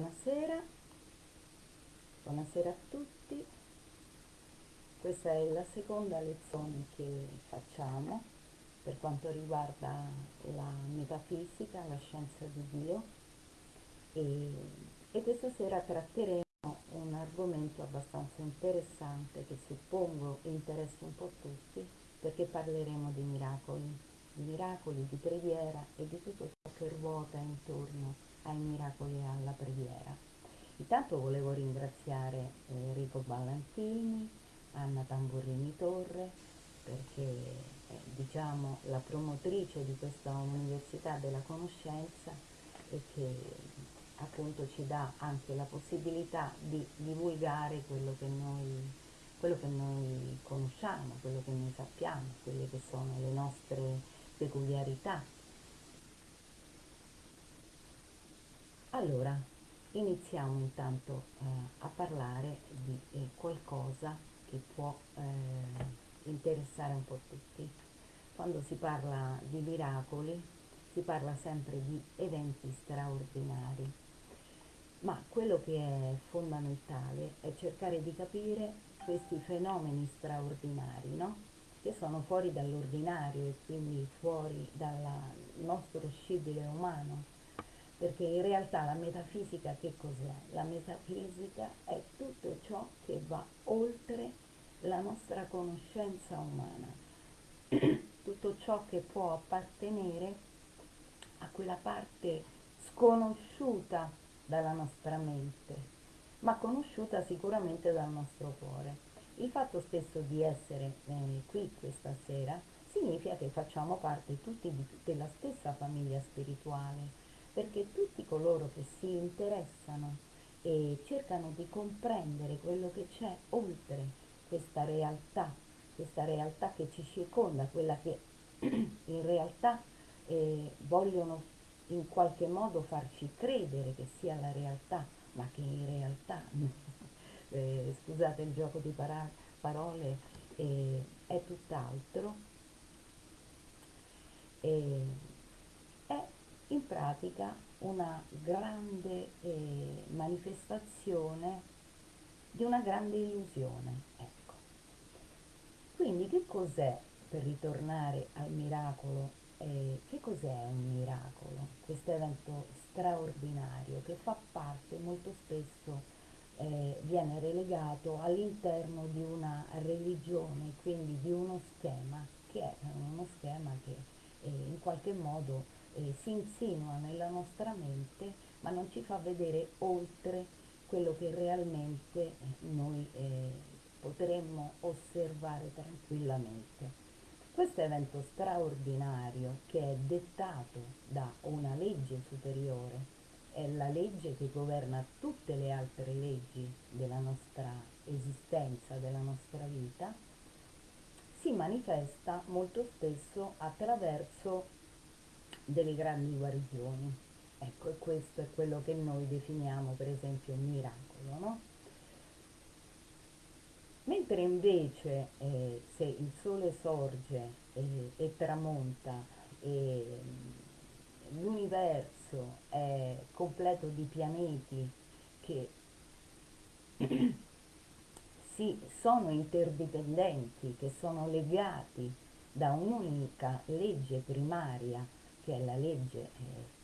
Buonasera, buonasera a tutti. Questa è la seconda lezione che facciamo per quanto riguarda la metafisica, la scienza di Dio e, e questa sera tratteremo un argomento abbastanza interessante che suppongo interessi un po' tutti perché parleremo di miracoli, di miracoli, di preghiera e di tutto ciò che ruota intorno ai miracoli e alla preghiera. Intanto volevo ringraziare Enrico Ballantini, Anna Tamburini Torre, perché è diciamo, la promotrice di questa Università della Conoscenza e che appunto ci dà anche la possibilità di divulgare quello che noi, quello che noi conosciamo, quello che noi sappiamo, quelle che sono le nostre peculiarità Allora, iniziamo intanto eh, a parlare di eh, qualcosa che può eh, interessare un po' tutti. Quando si parla di miracoli si parla sempre di eventi straordinari, ma quello che è fondamentale è cercare di capire questi fenomeni straordinari, no? che sono fuori dall'ordinario e quindi fuori dal nostro scibile umano perché in realtà la metafisica che cos'è? La metafisica è tutto ciò che va oltre la nostra conoscenza umana, tutto ciò che può appartenere a quella parte sconosciuta dalla nostra mente, ma conosciuta sicuramente dal nostro cuore. Il fatto stesso di essere eh, qui questa sera significa che facciamo parte tutti di, della stessa famiglia spirituale, perché tutti coloro che si interessano e cercano di comprendere quello che c'è oltre questa realtà, questa realtà che ci circonda, quella che in realtà eh, vogliono in qualche modo farci credere che sia la realtà, ma che in realtà, eh, scusate il gioco di parole, eh, è tutt'altro. In pratica una grande eh, manifestazione di una grande illusione. Ecco. Quindi che cos'è, per ritornare al miracolo, eh, che cos'è un miracolo? Questo evento straordinario che fa parte molto spesso eh, viene relegato all'interno di una religione, quindi di uno schema, che è uno schema che eh, in qualche modo eh, si insinua nella nostra mente ma non ci fa vedere oltre quello che realmente noi eh, potremmo osservare tranquillamente. Questo evento straordinario che è dettato da una legge superiore, è la legge che governa tutte le altre leggi della nostra esistenza, della nostra vita, si manifesta molto spesso attraverso delle grandi guarigioni. Ecco, e questo è quello che noi definiamo per esempio un miracolo, no? Mentre invece eh, se il sole sorge eh, e tramonta e l'universo è completo di pianeti che si sono interdipendenti, che sono legati da un'unica legge primaria che è la legge eh,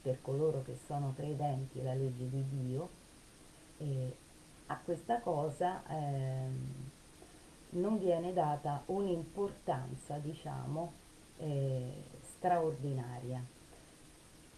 per coloro che sono credenti, la legge di Dio, e a questa cosa eh, non viene data un'importanza, diciamo, eh, straordinaria,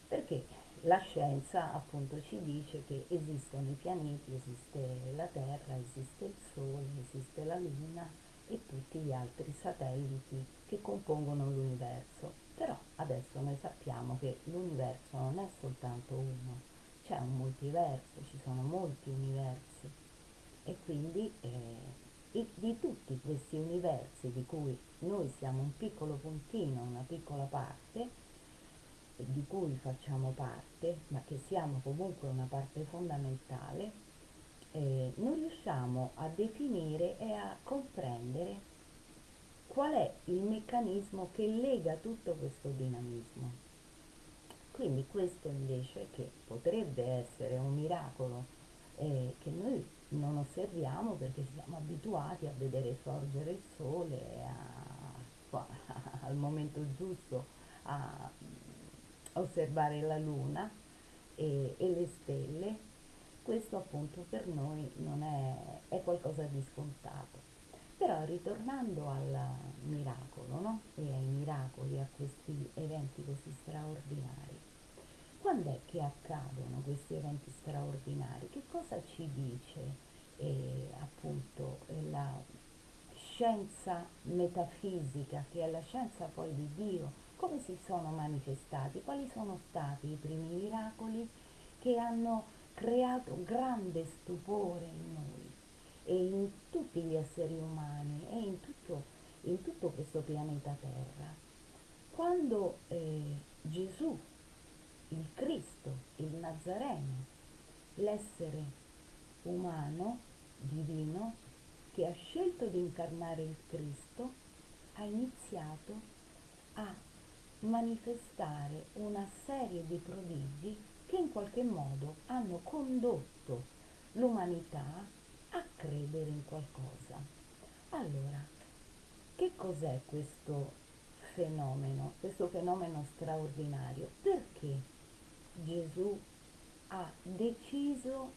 perché la scienza appunto ci dice che esistono i pianeti, esiste la Terra, esiste il Sole, esiste la Luna e tutti gli altri satelliti che compongono l'universo. Però adesso noi sappiamo che l'universo non è soltanto uno, c'è un multiverso, ci sono molti universi. E quindi eh, di tutti questi universi di cui noi siamo un piccolo puntino, una piccola parte, di cui facciamo parte, ma che siamo comunque una parte fondamentale, eh, non riusciamo a definire e a comprendere qual è il meccanismo che lega tutto questo dinamismo. quindi questo invece che potrebbe essere un miracolo eh, che noi non osserviamo perché siamo abituati a vedere sorgere il sole a, al momento giusto a osservare la luna e, e le stelle, questo appunto per noi è, è qualcosa di scontato. Però ritornando al miracolo, no? E ai miracoli, a questi eventi così straordinari, quando è che accadono questi eventi straordinari? Che cosa ci dice eh, appunto la scienza metafisica, che è la scienza poi di Dio? Come si sono manifestati? Quali sono stati i primi miracoli che hanno creato grande stupore in noi? E in tutti gli esseri umani e in tutto, in tutto questo pianeta Terra. Quando eh, Gesù, il Cristo, il Nazareno, l'essere umano, divino, che ha scelto di incarnare il Cristo, ha iniziato a manifestare una serie di prodigi che in qualche modo hanno condotto l'umanità a credere in qualcosa. Allora, che cos'è questo fenomeno, questo fenomeno straordinario? Perché Gesù ha deciso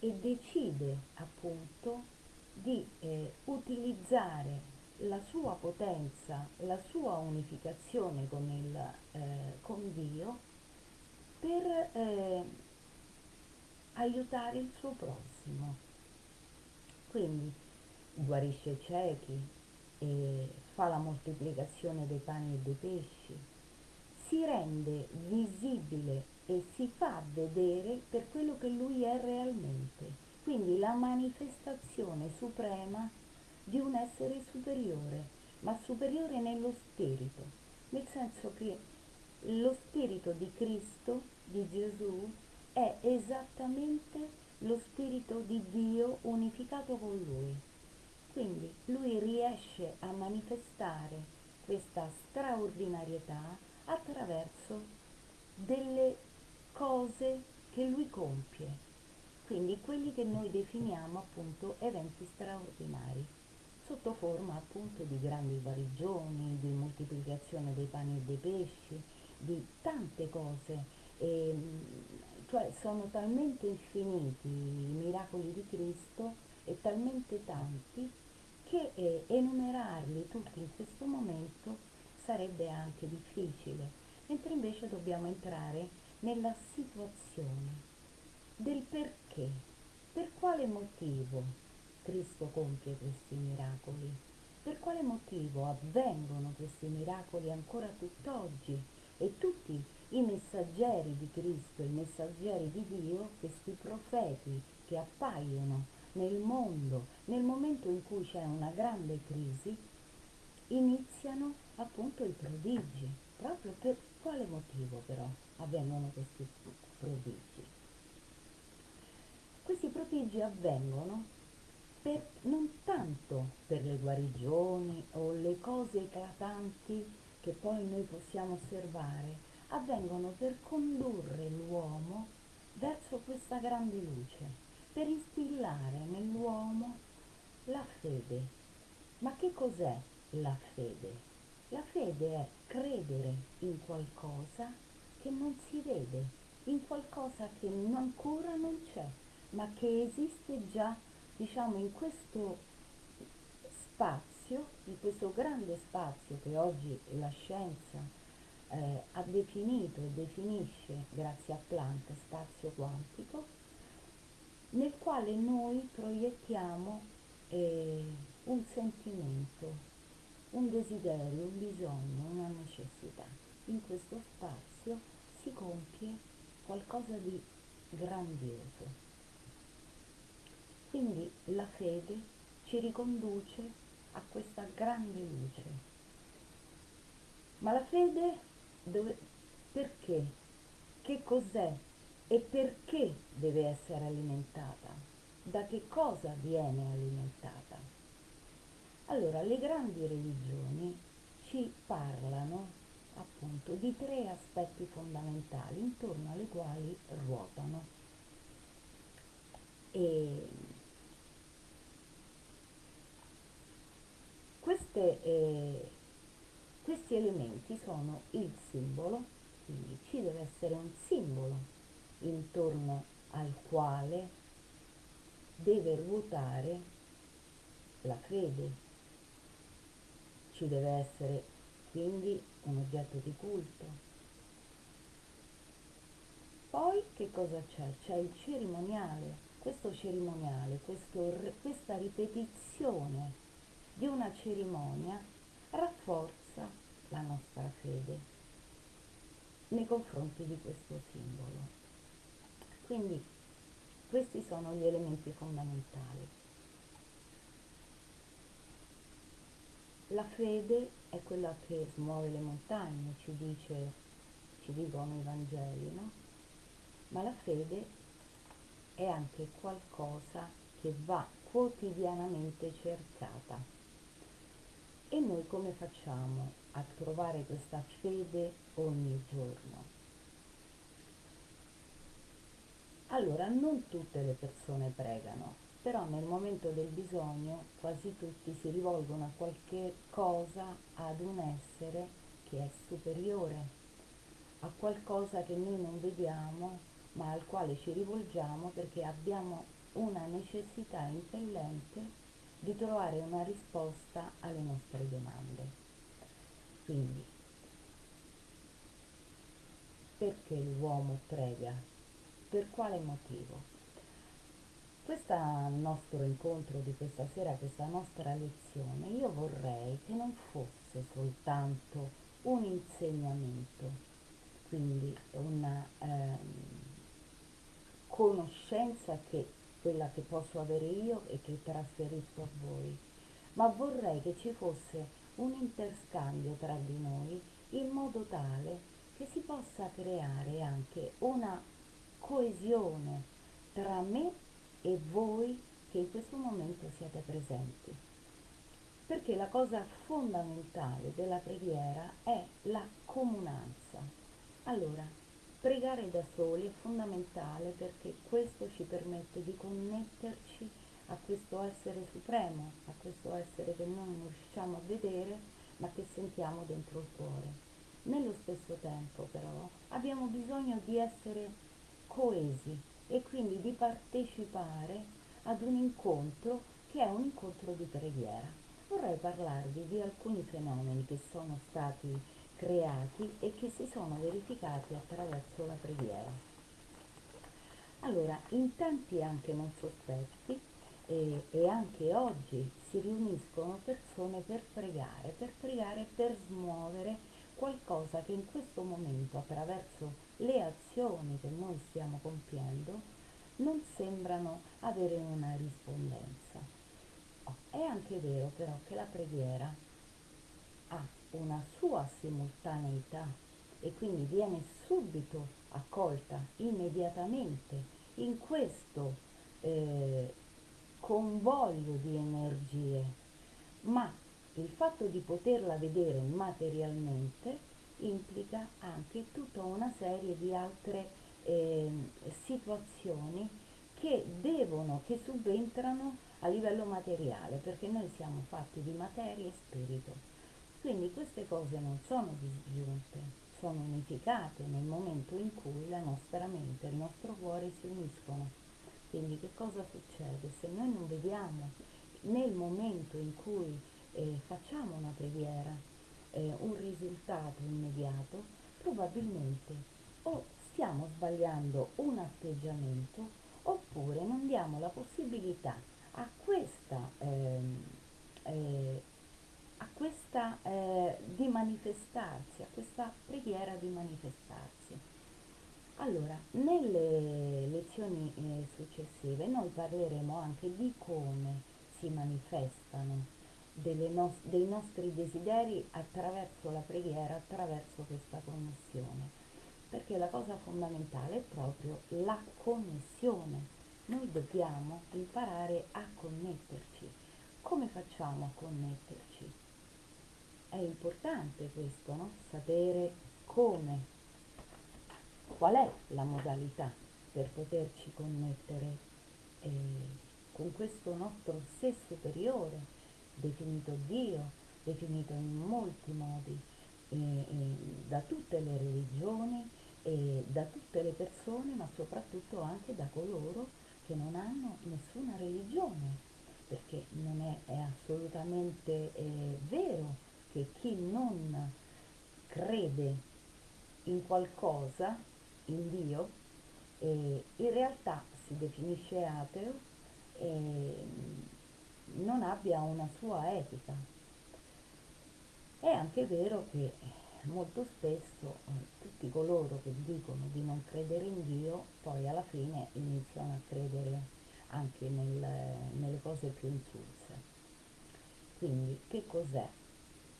e decide appunto di eh, utilizzare la sua potenza, la sua unificazione con, il, eh, con Dio per eh, aiutare il suo prossimo. Quindi guarisce i ciechi, fa la moltiplicazione dei pani e dei pesci, si rende visibile e si fa vedere per quello che lui è realmente. Quindi la manifestazione suprema di un essere superiore, ma superiore nello spirito, nel senso che lo spirito di Cristo, di Gesù, è esattamente lo spirito di Dio unificato con lui. Quindi lui riesce a manifestare questa straordinarietà attraverso delle cose che lui compie, quindi quelli che noi definiamo appunto eventi straordinari, sotto forma appunto di grandi guarigioni, di moltiplicazione dei pani e dei pesci, di tante cose. E, cioè sono talmente infiniti i miracoli di Cristo e talmente tanti che eh, enumerarli tutti in questo momento sarebbe anche difficile, mentre invece dobbiamo entrare nella situazione del perché, per quale motivo Cristo compie questi miracoli, per quale motivo avvengono questi miracoli ancora tutt'oggi? E tutti i messaggeri di Cristo, i messaggeri di Dio, questi profeti che appaiono nel mondo, nel momento in cui c'è una grande crisi, iniziano appunto i prodigi. Proprio per quale motivo però avvengono questi prodigi? Questi prodigi avvengono per, non tanto per le guarigioni o le cose eclatanti che poi noi possiamo osservare, avvengono per condurre l'uomo verso questa grande luce, per instillare nell'uomo la fede. Ma che cos'è la fede? La fede è credere in qualcosa che non si vede, in qualcosa che ancora non c'è, ma che esiste già, diciamo, in questo spazio, in questo grande spazio che oggi la scienza eh, ha definito e definisce, grazie a Planck, spazio quantico, nel quale noi proiettiamo eh, un sentimento, un desiderio, un bisogno, una necessità. In questo spazio si compie qualcosa di grandioso. Quindi la fede ci riconduce a questa grande luce. Ma la fede dove, perché, che cos'è e perché deve essere alimentata, da che cosa viene alimentata. Allora, le grandi religioni ci parlano appunto di tre aspetti fondamentali intorno alle quali ruotano. E queste, eh, questi elementi sono il simbolo, quindi ci deve essere un simbolo intorno al quale deve ruotare la fede. Ci deve essere quindi un oggetto di culto. Poi che cosa c'è? C'è il cerimoniale. Questo cerimoniale, questo, questa ripetizione di una cerimonia rafforza la nostra fede nei confronti di questo simbolo. Quindi questi sono gli elementi fondamentali. La fede è quella che smuove le montagne, ci, dice, ci dicono i Vangeli, no? Ma la fede è anche qualcosa che va quotidianamente cercata. E noi come facciamo a trovare questa fede ogni giorno? Allora, non tutte le persone pregano, però nel momento del bisogno quasi tutti si rivolgono a qualche cosa, ad un essere che è superiore, a qualcosa che noi non vediamo, ma al quale ci rivolgiamo perché abbiamo una necessità impellente di trovare una risposta alle nostre domande. Quindi, perché l'uomo prega? Per quale motivo? Questo nostro incontro di questa sera, questa nostra lezione, io vorrei che non fosse soltanto un insegnamento, quindi una ehm, conoscenza che quella che posso avere io e che trasferisco a voi, ma vorrei che ci fosse un interscambio tra di noi in modo tale che si possa creare anche una coesione tra me e voi che in questo momento siete presenti. Perché la cosa fondamentale della preghiera è la comunanza. Allora, pregare da soli è fondamentale perché questo ci permette di connetterci a questo essere supremo, a questo essere che noi non riusciamo a vedere ma che sentiamo dentro il cuore. Nello stesso tempo però abbiamo bisogno di essere coesi e quindi di partecipare ad un incontro che è un incontro di preghiera. Vorrei parlarvi di alcuni fenomeni che sono stati creati e che si sono verificati attraverso la preghiera. Allora, in tempi anche non sospetti e, e, anche oggi si riuniscono persone per pregare, per pregare per smuovere qualcosa che in questo momento attraverso le azioni che noi stiamo compiendo non sembrano avere una rispondenza. Oh, è anche vero però che la preghiera ha una sua simultaneità e quindi viene subito accolta immediatamente in questo eh, convoglio di energie, ma il fatto di poterla vedere materialmente implica anche tutta una serie di altre eh, situazioni che devono, che subentrano a livello materiale, perché noi siamo fatti di materia e spirito. Quindi queste cose non sono disgiunte, sono unificate nel momento in cui la nostra mente e il nostro cuore si uniscono. Quindi che cosa succede? Se noi non vediamo nel momento in cui eh, facciamo una preghiera, eh, un risultato immediato, probabilmente o stiamo sbagliando un atteggiamento oppure non diamo la possibilità a questa, eh, eh, a questa eh, di manifestarsi, a questa preghiera di manifestarsi. Allora, nelle lezioni eh, successive noi parleremo anche di come si manifestano no- dei nostri desideri attraverso la preghiera, attraverso questa connessione. Perché la cosa fondamentale è proprio la connessione. Noi dobbiamo imparare a connetterci. Come facciamo a connetterci? È importante questo, no? Sapere come, qual è la modalità per poterci connettere eh, con questo nostro sé superiore, definito Dio, definito in molti modi, eh, eh, da tutte le religioni, da tutte le persone, ma soprattutto anche da coloro che non hanno nessuna religione, perché non è, è assolutamente eh, vero che chi non crede in qualcosa, in Dio, in realtà si definisce ateo e non abbia una sua etica. È anche vero che molto spesso eh, tutti coloro che dicono di non credere in Dio poi alla fine iniziano a credere anche nel, nelle cose più insulse. Quindi che cos'è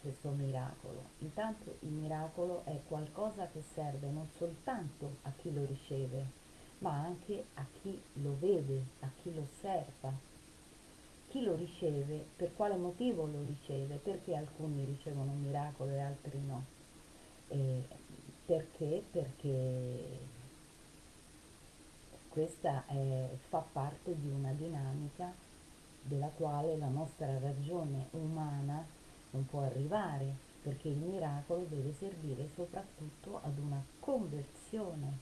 questo miracolo? Intanto il miracolo è qualcosa che serve non soltanto a chi lo riceve, ma anche a chi lo vede, a chi lo osserva. Chi lo riceve, per quale motivo lo riceve? Perché alcuni ricevono un miracolo e altri no? Eh, perché? Perché questa è, fa parte di una dinamica della quale la nostra ragione umana non può arrivare, perché il miracolo deve servire soprattutto ad una conversione,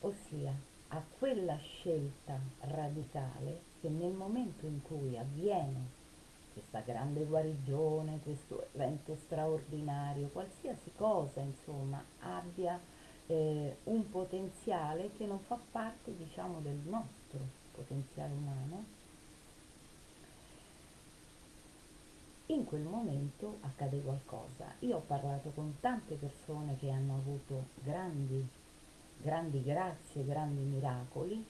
ossia a quella scelta radicale che nel momento in cui avviene questa grande guarigione, questo evento straordinario, qualsiasi cosa insomma abbia eh, un potenziale che non fa parte diciamo del nostro potenziale umano, in quel momento accade qualcosa. Io ho parlato con tante persone che hanno avuto grandi, grandi grazie, grandi miracoli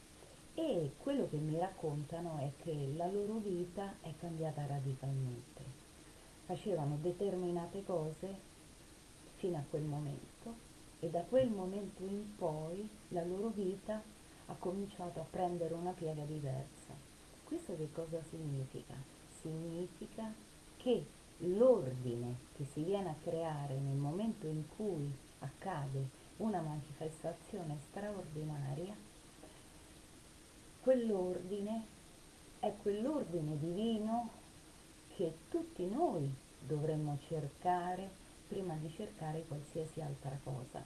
e quello che mi raccontano è che la loro vita è cambiata radicalmente. Facevano determinate cose fino a quel momento e da quel momento in poi la loro vita ha cominciato a prendere una piega diversa. Questo che cosa significa? Significa che l'ordine che si viene a creare nel momento in cui accade una manifestazione straordinaria quell'ordine è quell'ordine divino che tutti noi dovremmo cercare prima di cercare qualsiasi altra cosa.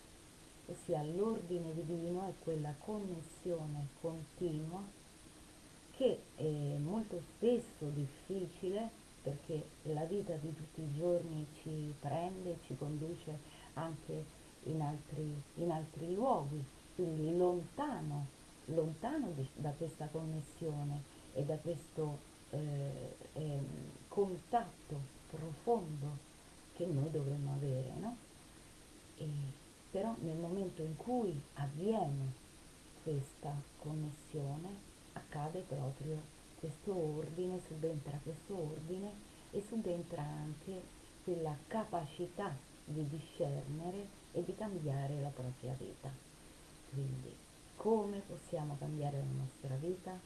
Ossia l'ordine divino è quella connessione continua che è molto spesso difficile perché la vita di tutti i giorni ci prende, ci conduce anche in altri, in altri luoghi, quindi lontano lontano di, da questa connessione e da questo eh, eh, contatto profondo che noi dovremmo avere, no? E, però nel momento in cui avviene questa connessione accade proprio questo ordine, subentra questo ordine e subentra anche quella capacità di discernere e di cambiare la propria vita. Quindi come possiamo cambiare la nostra vita?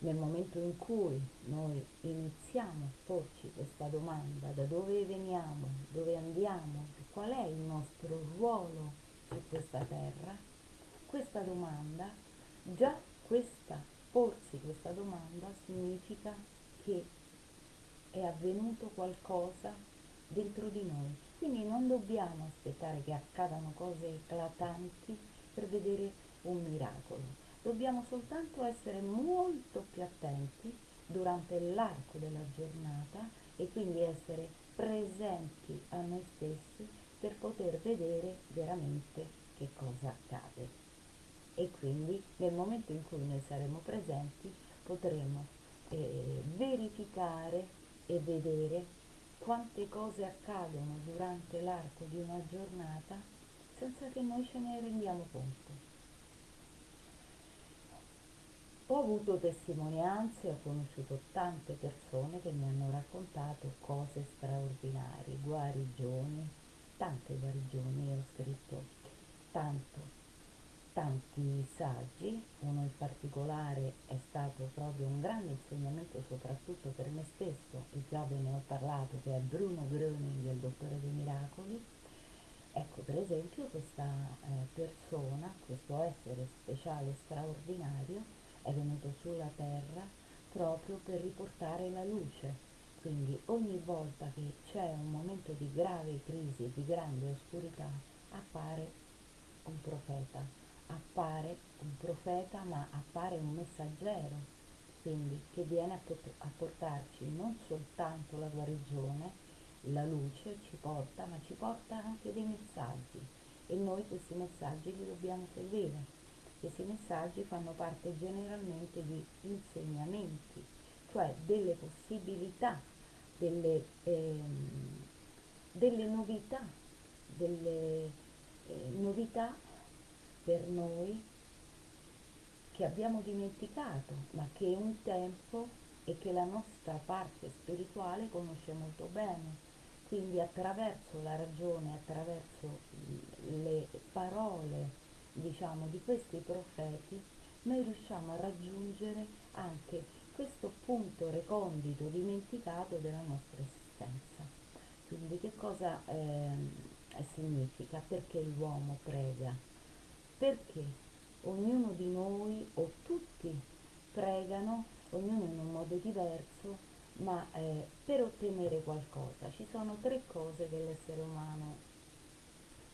Nel momento in cui noi iniziamo a porci questa domanda, da dove veniamo, dove andiamo, qual è il nostro ruolo su questa terra, questa domanda, già questa, porsi questa domanda significa che è avvenuto qualcosa dentro di noi. Quindi non dobbiamo aspettare che accadano cose eclatanti per vedere un miracolo. Dobbiamo soltanto essere molto più attenti durante l'arco della giornata e quindi essere presenti a noi stessi per poter vedere veramente che cosa accade. E quindi nel momento in cui noi saremo presenti potremo eh, verificare e vedere quante cose accadono durante l'arco di una giornata senza che noi ce ne rendiamo conto. Ho avuto testimonianze, ho conosciuto tante persone che mi hanno raccontato cose straordinarie, guarigioni, tante guarigioni, ho scritto tanto tanti saggi, uno in particolare è stato proprio un grande insegnamento soprattutto per me stesso, e già ve ne ho parlato, che è Bruno Gröning, il dottore dei miracoli. Ecco, per esempio, questa eh, persona, questo essere speciale straordinario, è venuto sulla Terra proprio per riportare la luce. Quindi ogni volta che c'è un momento di grave crisi, di grande oscurità, appare un profeta appare un profeta ma appare un messaggero, quindi che viene a, portarci non soltanto la guarigione, la luce ci porta, ma ci porta anche dei messaggi e noi questi messaggi li dobbiamo seguire. Questi messaggi fanno parte generalmente di insegnamenti, cioè delle possibilità, delle, ehm, delle novità, delle eh, novità per noi che abbiamo dimenticato, ma che un tempo e che la nostra parte spirituale conosce molto bene. Quindi attraverso la ragione, attraverso le parole, diciamo, di questi profeti, noi riusciamo a raggiungere anche questo punto recondito, dimenticato della nostra esistenza. Quindi che cosa eh, significa? Perché l'uomo prega? Perché ognuno di noi o tutti pregano, ognuno in un modo diverso, ma eh, per ottenere qualcosa. Ci sono tre cose che l'essere umano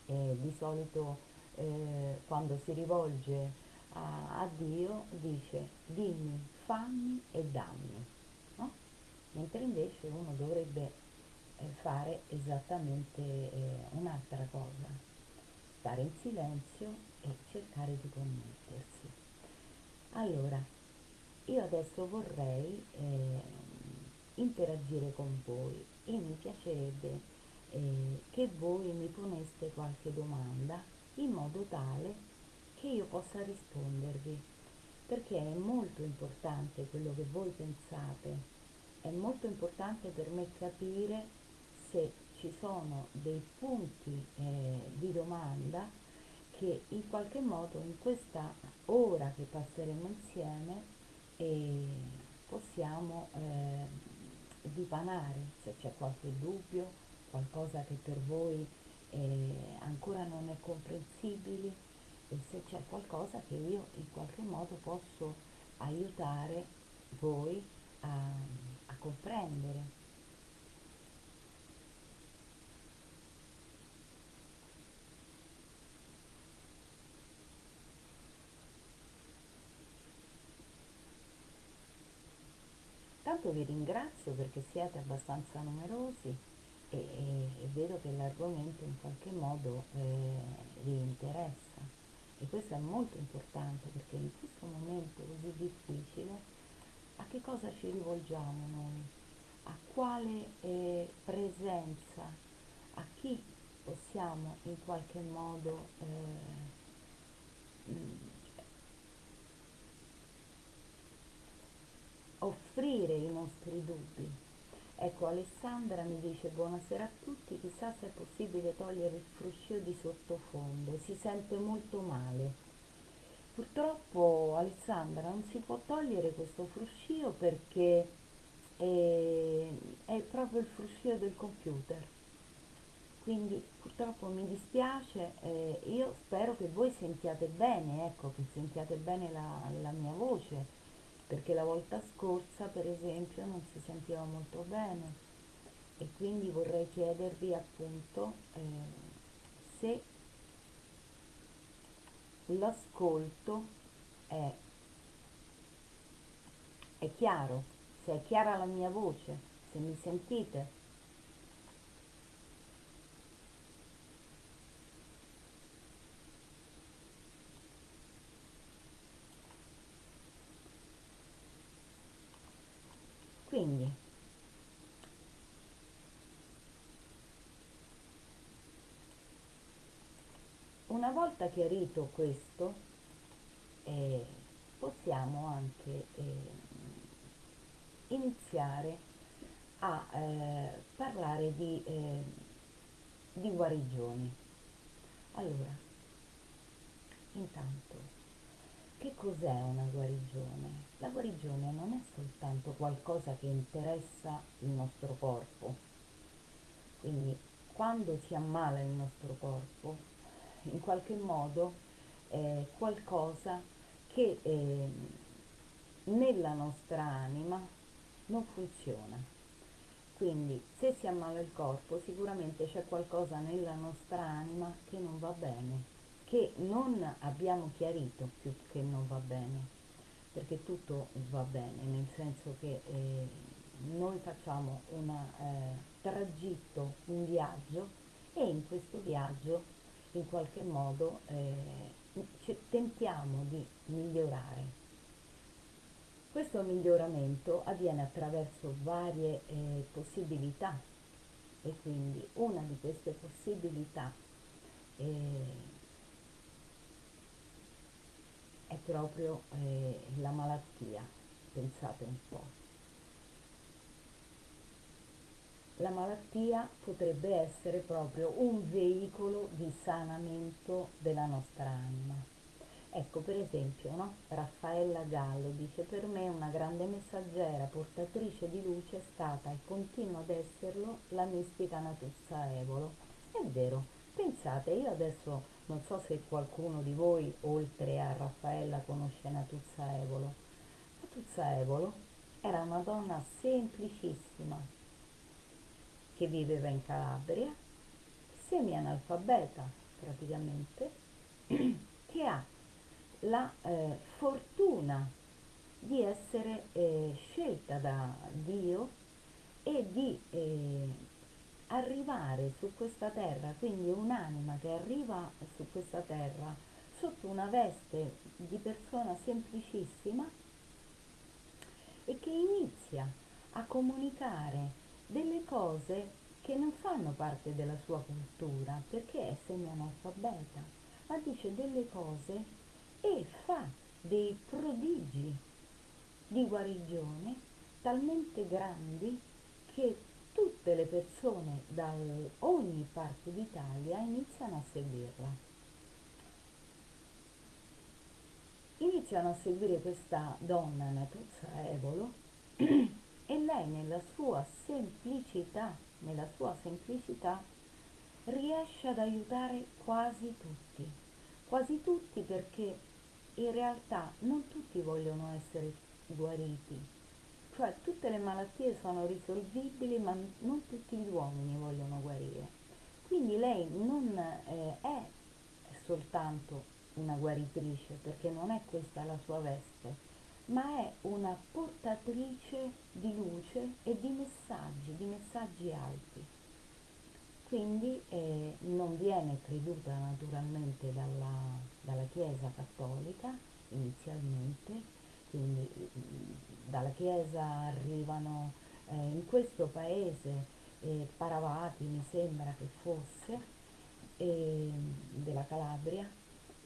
eh, di solito eh, quando si rivolge a, a, Dio dice dimmi, fammi e dammi, no? mentre invece uno dovrebbe eh, fare esattamente eh, un'altra cosa, stare in silenzio e cercare di connettersi. Allora, io adesso vorrei eh, interagire con voi e mi piacerebbe eh, che voi mi poneste qualche domanda in modo tale che io possa rispondervi, perché è molto importante quello che voi pensate, è molto importante per me capire se ci sono dei punti eh, di domanda che in qualche modo in questa ora che passeremo insieme eh, possiamo eh, dipanare se c'è qualche dubbio, qualcosa che per voi eh, ancora non è comprensibile e se c'è qualcosa che io in qualche modo posso aiutare voi a, a comprendere. Intanto vi ringrazio perché siete abbastanza numerosi e, e, e vedo che l'argomento in qualche modo eh, vi interessa e questo è molto importante perché in questo momento così difficile a che cosa ci rivolgiamo noi? A quale eh, presenza? A chi possiamo in qualche modo eh, offrire i nostri dubbi. Ecco, Alessandra mi dice buonasera a tutti, chissà se è possibile togliere il fruscio di sottofondo, si sente molto male. Purtroppo Alessandra non si può togliere questo fruscio perché è, è proprio il fruscio del computer. Quindi purtroppo mi dispiace, eh, io spero che voi sentiate bene, ecco, che sentiate bene la, la mia voce perché la volta scorsa per esempio non si sentiva molto bene e quindi vorrei chiedervi appunto eh, se l'ascolto è, è chiaro, se è chiara la mia voce, se mi sentite. Quindi, una volta chiarito questo, eh, possiamo anche eh, iniziare a eh, parlare di, eh, di guarigioni. Allora, Intanto, che cos'è una guarigione? La guarigione non è soltanto qualcosa che interessa il nostro corpo, quindi quando si ammala il nostro corpo, in qualche modo è qualcosa che eh, nella nostra anima non funziona. Quindi se si ammala il corpo sicuramente c'è qualcosa nella nostra anima che non va bene, che non abbiamo chiarito più che non va bene, perché tutto va bene, nel senso che eh, noi facciamo un eh, tragitto, un viaggio e in questo viaggio in qualche modo eh, tentiamo di migliorare. Questo miglioramento avviene attraverso varie eh, possibilità e quindi una di queste possibilità eh, è proprio eh, la malattia, pensate un po'. La malattia potrebbe essere proprio un veicolo di sanamento della nostra anima Ecco, per esempio, no? Raffaella Gallo dice per me una grande messaggera, portatrice di luce è stata e continua ad esserlo la mistica Natuzza Evolo. È vero, pensate, io adesso non so se qualcuno di voi, oltre a Raffaella, conosce Natuzza Evolo. Natuzza Evolo era una donna semplicissima che viveva in Calabria, semi-analfabeta praticamente, che ha la eh, fortuna di essere eh, scelta da Dio e di eh, arrivare su questa terra, quindi un'anima che arriva su questa terra sotto una veste di persona semplicissima e che inizia a comunicare delle cose che non fanno parte della sua cultura perché è semi-analfabeta, ma dice delle cose e fa dei prodigi di guarigione talmente grandi che tutte le persone da ogni parte d'Italia iniziano a seguirla. Iniziano a seguire questa donna Natuzza Evolo e lei nella sua semplicità, nella sua semplicità riesce ad aiutare quasi tutti, quasi tutti perché in realtà non tutti vogliono essere guariti, cioè tutte le malattie sono risolvibili ma non tutti gli uomini vogliono guarire. Quindi lei non eh, è soltanto una guaritrice, perché non è questa la sua veste, ma è una portatrice di luce e di messaggi, di messaggi alti. Quindi eh, non viene creduta naturalmente dalla, dalla Chiesa cattolica inizialmente, quindi dalla Chiesa arrivano eh, in questo paese eh, Paravati, mi sembra che fosse, eh, della Calabria,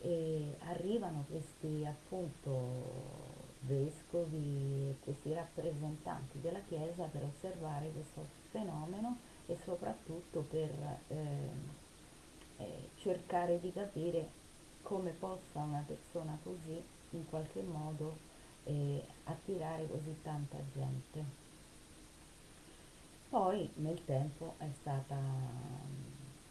e arrivano questi appunto vescovi, questi rappresentanti della Chiesa per osservare questo fenomeno e soprattutto per eh, eh, cercare di capire come possa una persona così in qualche modo eh, attirare così tanta gente. Poi nel tempo è stata,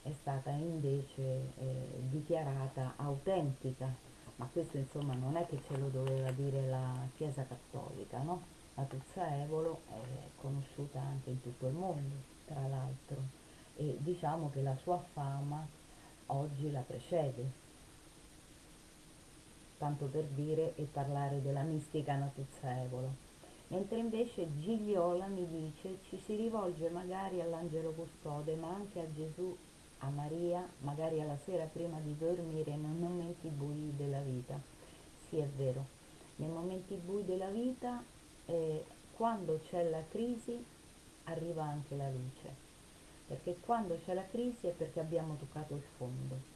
è stata invece eh, dichiarata autentica, ma questo insomma non è che ce lo doveva dire la Chiesa Cattolica, no? La Tuzza Evolo è conosciuta anche in tutto il mondo tra l'altro, e diciamo che la sua fama oggi la precede, tanto per dire e parlare della mistica Natuzzaevolo. Mentre invece Gigliola mi dice ci si rivolge magari all'angelo custode, ma anche a Gesù, a Maria, magari alla sera prima di dormire nei momenti bui della vita. Sì, è vero, nei momenti bui della vita, eh, quando c'è la crisi, arriva anche la luce, perché quando c'è la crisi è perché abbiamo toccato il fondo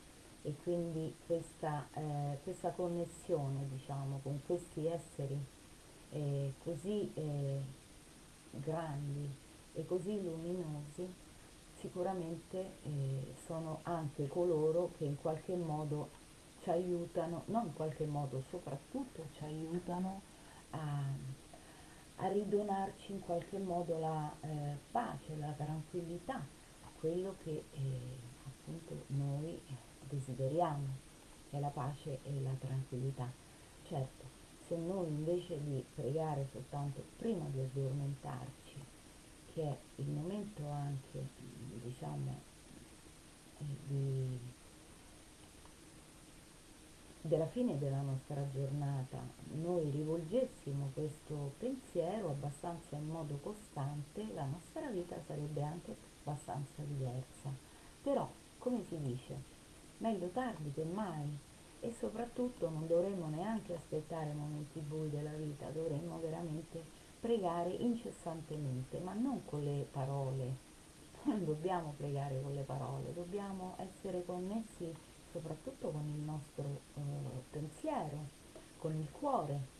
e quindi questa, eh, questa connessione diciamo, con questi esseri eh, così eh, grandi e così luminosi sicuramente eh, sono anche coloro che in qualche modo ci aiutano, non in qualche modo, soprattutto ci aiutano a, a ridonarci in qualche modo la eh, pace, la tranquillità, quello che eh, appunto noi desideriamo, che è la pace e la tranquillità. Certo, se noi invece di pregare soltanto prima di addormentarci, che è il momento anche, diciamo, di, della fine della nostra giornata, noi rivolgessimo questo pensiero abbastanza in modo costante, la nostra vita sarebbe anche abbastanza diversa. Però, come si dice, meglio tardi che mai e soprattutto non dovremmo neanche aspettare momenti bui della vita, dovremmo veramente pregare incessantemente, ma non con le parole. Non dobbiamo pregare con le parole, dobbiamo essere connessi soprattutto con il nostro eh, pensiero, con il cuore.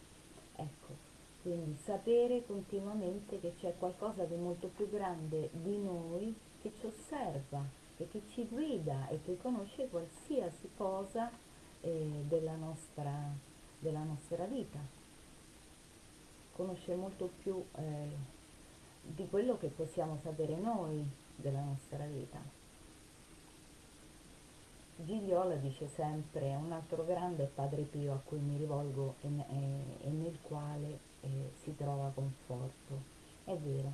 Ecco, quindi sapere continuamente che c'è qualcosa di molto più grande di noi che ci osserva e che ci guida e che conosce qualsiasi cosa eh, della, nostra, della nostra vita. Conosce molto più eh, di quello che possiamo sapere noi della nostra vita. Gigliola dice sempre un altro grande Padre Pio a cui mi rivolgo e, e, e nel quale eh, si trova conforto. È vero,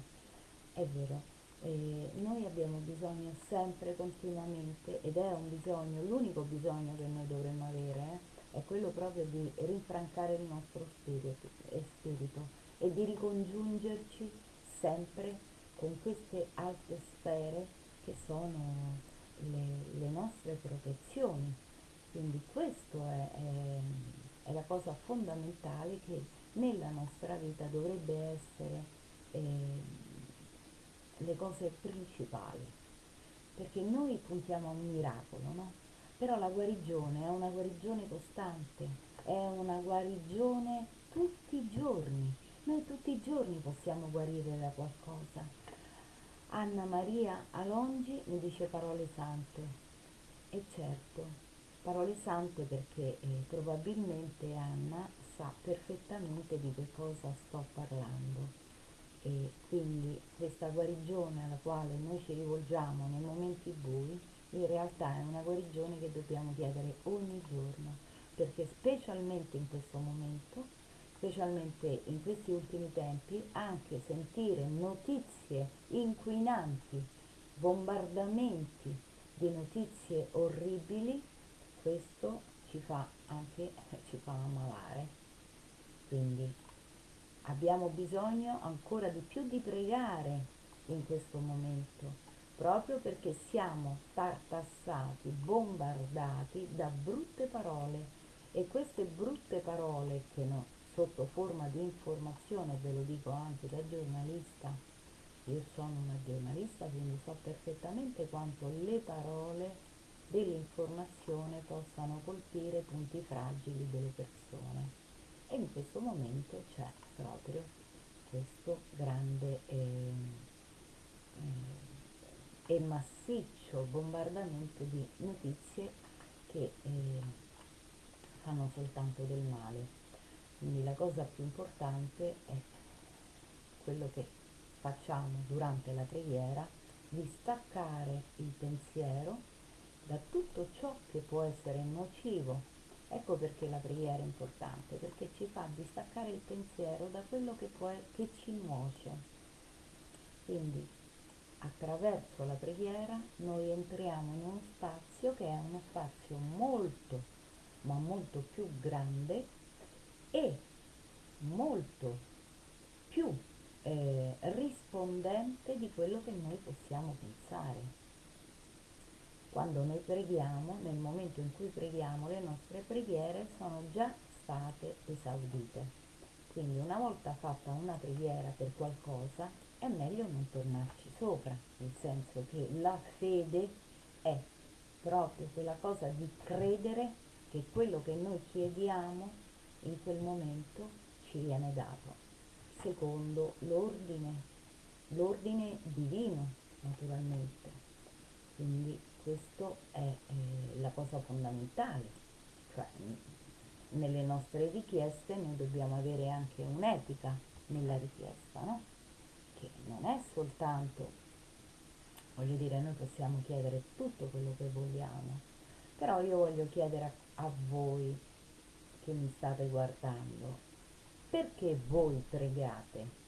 è vero, eh, noi abbiamo bisogno sempre, continuamente, ed è un bisogno, l'unico bisogno che noi dovremmo avere, eh, è quello proprio di rinfrancare il nostro spirito spirito e di ricongiungerci sempre con queste alte sfere che sono le, le nostre protezioni. Quindi questo è, è, è, la cosa fondamentale che nella nostra vita dovrebbe essere eh, le cose principali, perché noi puntiamo a un miracolo, no? Però la guarigione è una guarigione costante, è una guarigione tutti i giorni. Noi tutti i giorni possiamo guarire da qualcosa. Anna Maria Alongi mi dice parole sante. E certo, parole sante perché eh, probabilmente Anna sa perfettamente di che cosa sto parlando e quindi questa guarigione alla quale noi ci rivolgiamo nei momenti bui in realtà è una guarigione che dobbiamo chiedere ogni giorno perché specialmente in questo momento specialmente in questi ultimi tempi anche sentire notizie inquinanti bombardamenti di notizie orribili questo ci fa anche ci fa ammalare. Quindi Abbiamo bisogno ancora di più di pregare in questo momento, proprio perché siamo tartassati, bombardati da brutte parole. E queste brutte parole che no, sotto forma di informazione, ve lo dico anche da giornalista, io sono una giornalista quindi so perfettamente quanto le parole dell'informazione possano colpire punti fragili delle persone. E in questo momento c'è proprio questo grande eh, eh, e massiccio bombardamento di notizie che eh, fanno soltanto del male. Quindi la cosa più importante è quello che facciamo durante la preghiera, di staccare il pensiero da tutto ciò che può essere nocivo Ecco perché la preghiera è importante, perché ci fa distaccare il pensiero da quello che, può, che ci nuoce. Quindi attraverso la preghiera noi entriamo in uno spazio che è uno spazio molto, ma molto più grande e molto più eh, rispondente di quello che noi possiamo pensare quando noi preghiamo, nel momento in cui preghiamo, le nostre preghiere sono già state esaudite. Quindi una volta fatta una preghiera per qualcosa, è meglio non tornarci sopra, nel senso che la fede è proprio quella cosa di credere che quello che noi chiediamo in quel momento ci viene dato, secondo l'ordine, l'ordine divino naturalmente. Quindi questo è eh, la cosa fondamentale. cioè nelle nostre richieste noi dobbiamo avere anche un'etica nella richiesta, no? Che non è soltanto, voglio dire, noi possiamo chiedere tutto quello che vogliamo, però io voglio chiedere a, a voi che mi state guardando, perché voi pregate?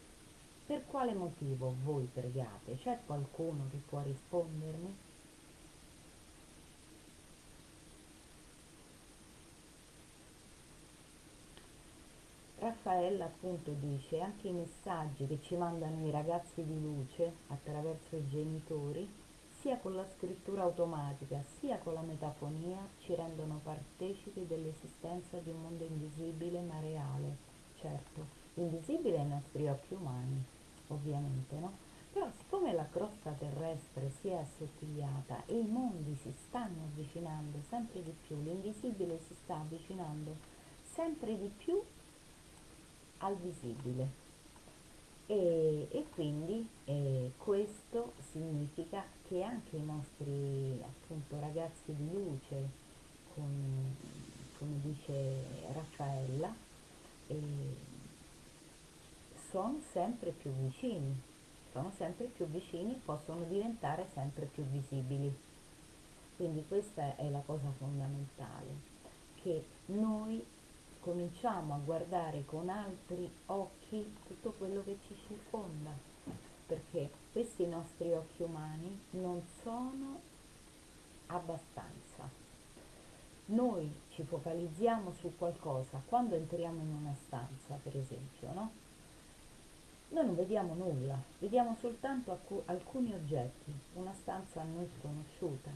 Per quale motivo voi pregate? C'è qualcuno che può rispondermi? Raffaella appunto dice anche i messaggi che ci mandano i ragazzi di luce attraverso i genitori, sia con la scrittura automatica sia con la metafonia, ci rendono partecipi dell'esistenza di un mondo invisibile ma reale. Certo, invisibile ai nostri occhi umani, ovviamente, no? Però siccome la crosta terrestre si è assottigliata e i mondi si stanno avvicinando sempre di più, l'invisibile si sta avvicinando sempre di più al visibile. E, e quindi eh, questo significa che anche i nostri appunto ragazzi di luce, con, come dice Raffaella, eh, sono sempre più vicini, sono sempre più vicini possono diventare sempre più visibili. Quindi questa è la cosa fondamentale, che noi cominciamo a guardare con altri occhi tutto quello che ci circonda, perché questi nostri occhi umani non sono abbastanza. Noi ci focalizziamo su qualcosa quando entriamo in una stanza, per esempio, no? Noi non vediamo nulla, vediamo soltanto alc- alcuni oggetti, una stanza a noi sconosciuta,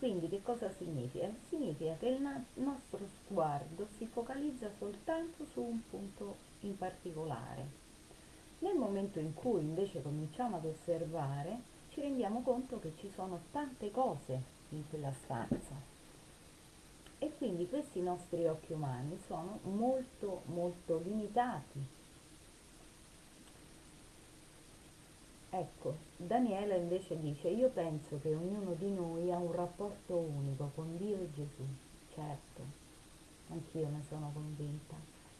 quindi che cosa significa? Significa che il nostro sguardo si focalizza soltanto su un punto in particolare. Nel momento in cui invece cominciamo ad osservare, ci rendiamo conto che ci sono tante cose in quella stanza. E quindi questi nostri occhi umani sono molto molto limitati Ecco, Daniela invece dice, io penso che ognuno di noi ha un rapporto unico con Dio e Gesù. Certo, anch'io ne sono convinta.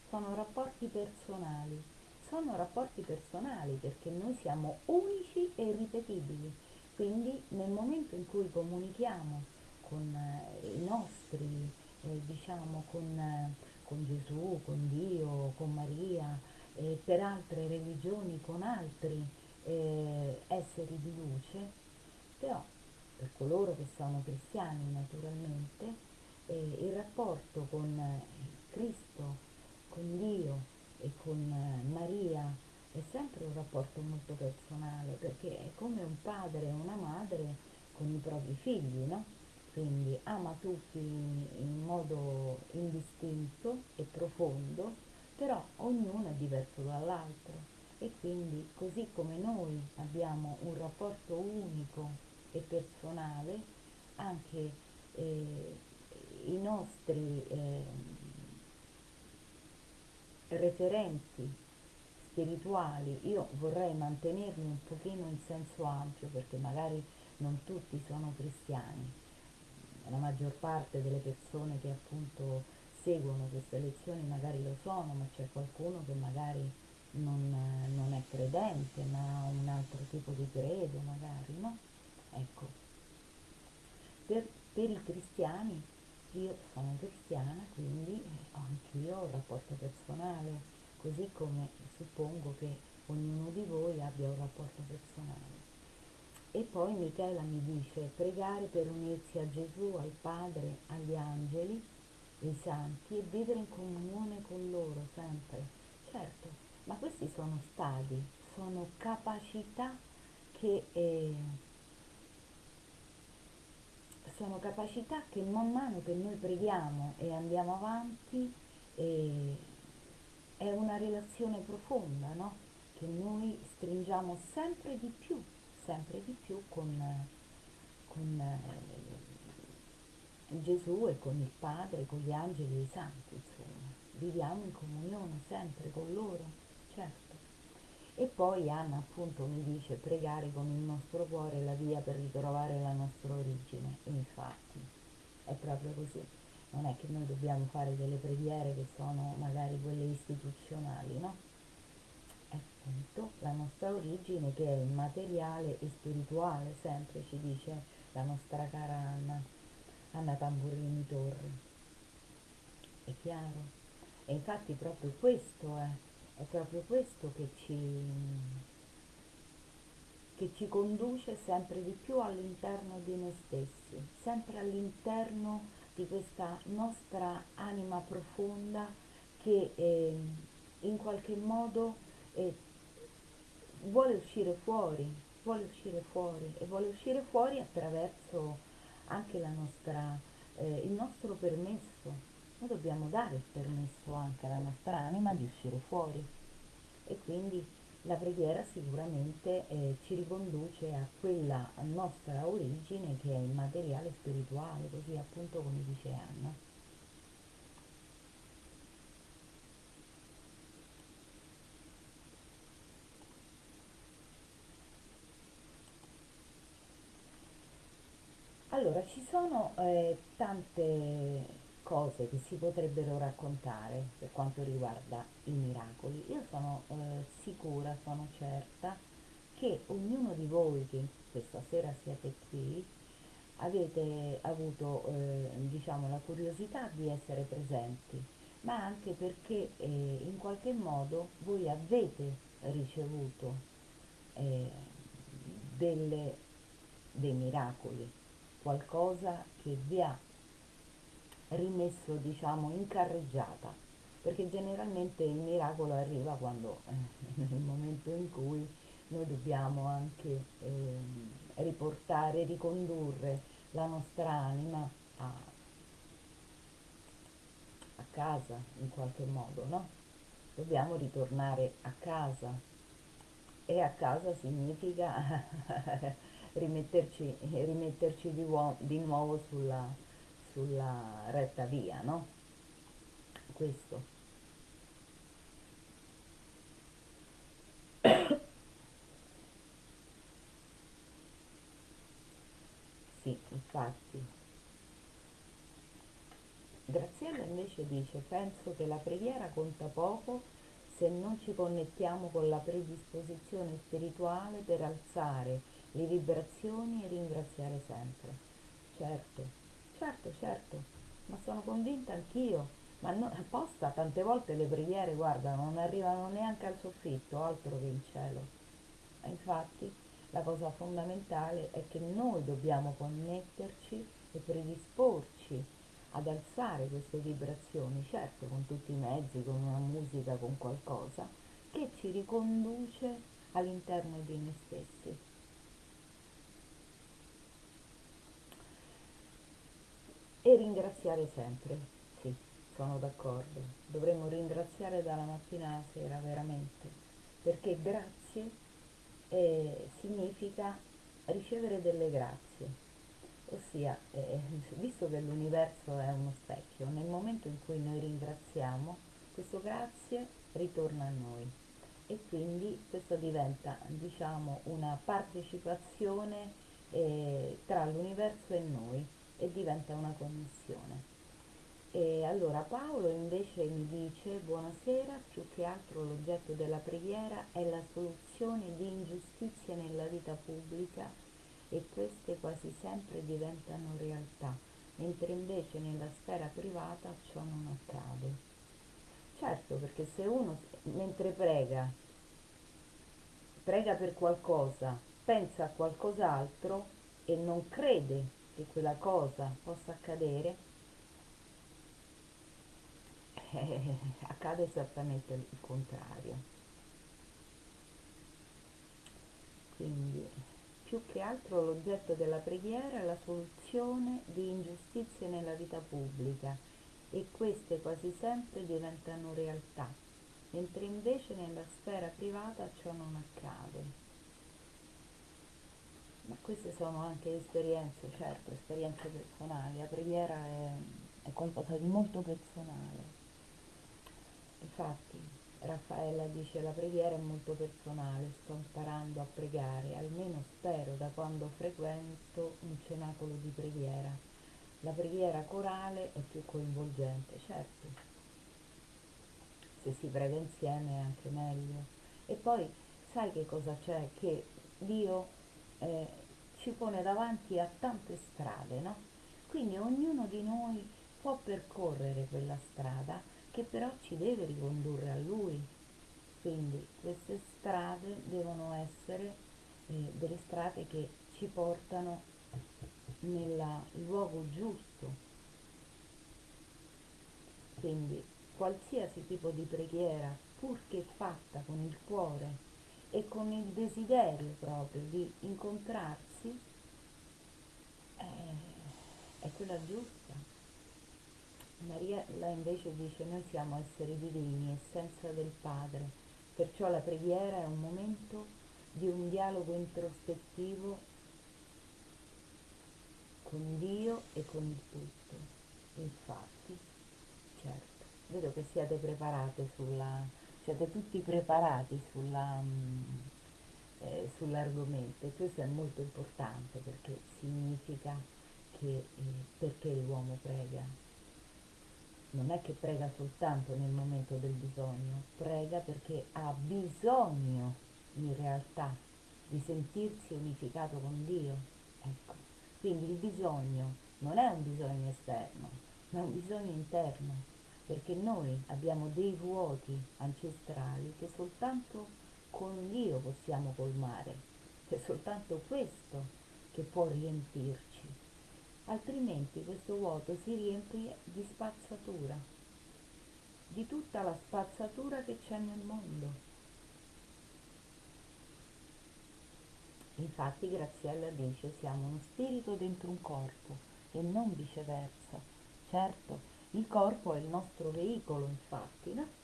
Sono rapporti personali. Sono rapporti personali perché noi siamo unici e irripetibili. Quindi nel momento in cui comunichiamo con eh, i nostri, eh, diciamo, con, eh, con, Gesù, con Dio, con Maria, eh, per altre religioni, con altri, eh, esseri di luce, però per coloro che sono cristiani naturalmente, eh, il rapporto con eh, Cristo, con Dio e con eh, Maria è sempre un rapporto molto personale perché è come un padre e una madre con i propri figli, no? Quindi ama tutti in modo indistinto e profondo, però ognuno è diverso dall'altro e quindi così come noi abbiamo un rapporto unico e personale, anche eh, i nostri eh, referenti spirituali, io vorrei mantenermi un pochino in senso ampio perché magari non tutti sono cristiani, la maggior parte delle persone che appunto seguono queste lezioni magari lo sono, ma c'è qualcuno che magari non, non è credente, ma ha un altro tipo di credo magari, no? Ecco, per, per i cristiani, io sono cristiana, quindi anch'io ho un rapporto personale, così come suppongo che ognuno di voi abbia un rapporto personale. E poi Michela mi dice pregare per unirsi a Gesù, al Padre, agli angeli, ai santi e vivere in comunione con loro sempre. Certo, ma questi sono stadi, sono capacità che, eh, sono capacità che man mano che noi preghiamo e andiamo avanti eh, è una relazione profonda, no? Che noi stringiamo sempre di più, sempre di più con, con eh, Gesù e con il Padre, con gli angeli e i santi, insomma. Viviamo in comunione sempre con loro. E poi Anna appunto mi dice pregare con il nostro cuore la via per ritrovare la nostra origine. E infatti è proprio così. non è che noi dobbiamo fare delle preghiere che sono magari quelle istituzionali, no? È appunto la nostra origine che è immateriale e spirituale, sempre ci dice la nostra cara Anna, Anna Tamburini Torri. È chiaro? E infatti proprio questo è, è proprio questo che ci, che ci conduce sempre di più all'interno di noi stessi, sempre all'interno di questa nostra anima profonda che eh, in qualche modo eh, vuole uscire fuori, vuole uscire fuori e vuole uscire fuori attraverso anche nostra, eh, il nostro permesso. Noi dobbiamo dare il permesso anche alla nostra anima di uscire fuori e quindi la preghiera sicuramente eh, ci riconduce a quella nostra origine che è immateriale spirituale, così appunto come dice Anna. Allora, ci sono eh, tante cose che si potrebbero raccontare per quanto riguarda i miracoli. Io sono eh, sicura, sono certa che ognuno di voi che questa sera siete qui avete avuto eh, diciamo, la curiosità di essere presenti, ma anche perché eh, in qualche modo voi avete ricevuto eh, delle, dei miracoli, qualcosa che vi ha rimesso diciamo in carreggiata perché generalmente il miracolo arriva quando nel momento in cui noi dobbiamo anche eh, riportare, ricondurre la nostra anima a, a casa in qualche modo, no? Dobbiamo ritornare a casa e a casa significa rimetterci, rimetterci di, di nuovo sulla, sulla retta via, no? Questo. sì, infatti. Graziella invece dice, penso che la preghiera conta poco se non ci connettiamo con la predisposizione spirituale per alzare le vibrazioni e ringraziare sempre. Certo, Certo, certo, ma sono convinta anch'io, ma no, apposta tante volte le preghiere, guarda, non arrivano neanche al soffitto, altro che in cielo. E infatti la cosa fondamentale è che noi dobbiamo connetterci e predisporci ad alzare queste vibrazioni, certo con tutti i mezzi, con una musica, con qualcosa, che ci riconduce all'interno di noi stessi. Ringraziare sempre, sì, sono d'accordo, dovremmo ringraziare dalla mattina alla sera veramente, perché grazie eh, significa ricevere delle grazie, ossia, eh, visto che l'universo è uno specchio, nel momento in cui noi ringraziamo, questo grazie ritorna a noi. E quindi questo diventa diciamo una partecipazione eh, tra l'universo e noi e diventa una connessione. E allora Paolo invece mi dice, buonasera, più che altro l'oggetto della preghiera è la soluzione di ingiustizie nella vita pubblica e queste quasi sempre diventano realtà, mentre invece nella sfera privata ciò non accade. Certo, perché se uno mentre prega, prega per qualcosa, pensa a qualcos'altro e non crede che quella cosa possa accadere, eh, accade esattamente il contrario. Quindi più che altro l'oggetto della preghiera è la soluzione di ingiustizie nella vita pubblica e queste quasi sempre diventano realtà, mentre invece nella sfera privata ciò non accade ma queste sono anche esperienze, certo, esperienze personali, la preghiera è, è qualcosa di molto personale. Infatti Raffaella dice la preghiera è molto personale, sto imparando a pregare, almeno spero da quando frequento un cenacolo di preghiera. la preghiera corale è più coinvolgente, certo, se si prega insieme è anche meglio. E poi sai che cosa c'è? Che Dio eh, ci pone davanti a tante strade, no? Quindi ognuno di noi può percorrere quella strada che però ci deve ricondurre a Lui. Quindi queste strade devono essere eh, delle strade che ci portano nel luogo giusto. Quindi qualsiasi tipo di preghiera, purché fatta con il cuore e con il desiderio proprio di incontrarsi, è, è quella giusta. Mariella invece dice noi siamo esseri divini, essenza del Padre, perciò la preghiera è un momento di un dialogo introspettivo con Dio e con il tutto. Infatti, certo, vedo che siete preparate sulla, siete tutti preparati sulla, mm, eh, sull'argomento e questo è molto importante perché significa che eh, perché l'uomo prega. Non è che prega soltanto nel momento del bisogno, prega perché ha bisogno in realtà di sentirsi unificato con Dio. Ecco. Quindi il bisogno non è un bisogno esterno, ma un bisogno interno, perché noi abbiamo dei vuoti ancestrali che soltanto con Dio possiamo colmare, è soltanto questo che può riempirci, altrimenti questo vuoto si riempie di spazzatura, di tutta la spazzatura che c'è nel mondo Infatti Graziella dice siamo uno spirito dentro un corpo e non viceversa. Certo, il corpo è il nostro veicolo, infatti, no?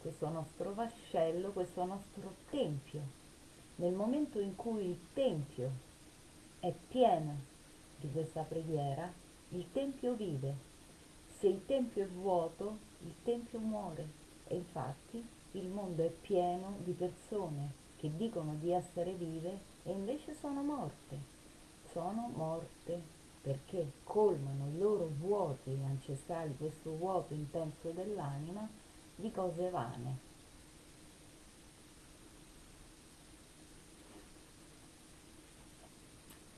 Questo nostro vascello, questo nostro tempio. Nel momento in cui il tempio è pieno di questa preghiera, il tempio vive. Se il tempio è vuoto, il tempio muore. E infatti il mondo è pieno di persone che dicono di essere vive e invece sono morte. Sono morte perché colmano i loro vuoti ancestrali, questo vuoto intenso dell'anima, di cose vane.